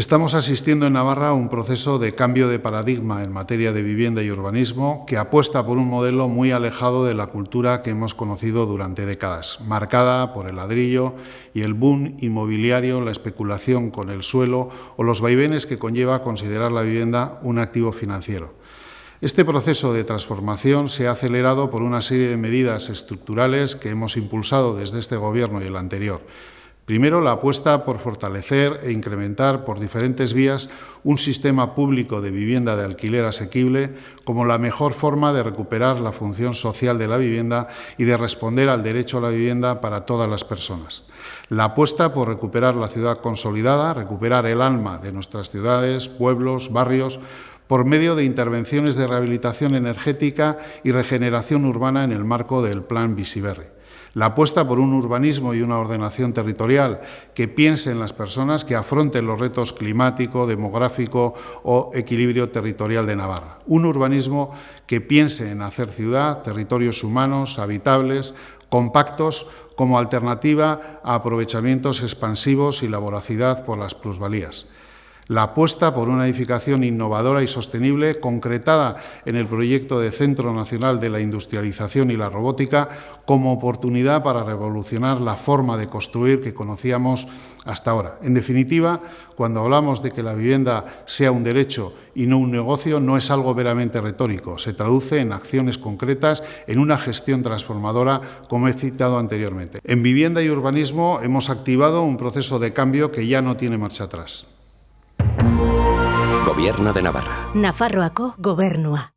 Estamos asistiendo en Navarra a un proceso de cambio de paradigma en materia de vivienda y urbanismo que apuesta por un modelo muy alejado de la cultura que hemos conocido durante décadas, marcada por el ladrillo y el boom inmobiliario, la especulación con el suelo o los vaivenes que conlleva considerar la vivienda un activo financiero. Este proceso de transformación se ha acelerado por una serie de medidas estructurales que hemos impulsado desde este Gobierno y el anterior Primero, la apuesta por fortalecer e incrementar por diferentes vías un sistema público de vivienda de alquiler asequible como la mejor forma de recuperar la función social de la vivienda y de responder al derecho a la vivienda para todas las personas. La apuesta por recuperar la ciudad consolidada, recuperar el alma de nuestras ciudades, pueblos, barrios, por medio de intervenciones de rehabilitación energética y regeneración urbana en el marco del Plan Visiberri. La apuesta por un urbanismo y una ordenación territorial que piense en las personas, que afronten los retos climático, demográfico o equilibrio territorial de Navarra. Un urbanismo que piense en hacer ciudad, territorios humanos, habitables, compactos, como alternativa a aprovechamientos expansivos y la voracidad por las plusvalías la apuesta por una edificación innovadora y sostenible concretada en el proyecto de Centro Nacional de la Industrialización y la Robótica como oportunidad para revolucionar la forma de construir que conocíamos hasta ahora. En definitiva, cuando hablamos de que la vivienda sea un derecho y no un negocio, no es algo veramente retórico, se traduce en acciones concretas, en una gestión transformadora, como he citado anteriormente. En vivienda y urbanismo hemos activado un proceso de cambio que ya no tiene marcha atrás. Gobierno de Navarra. Nafarroako gobernua.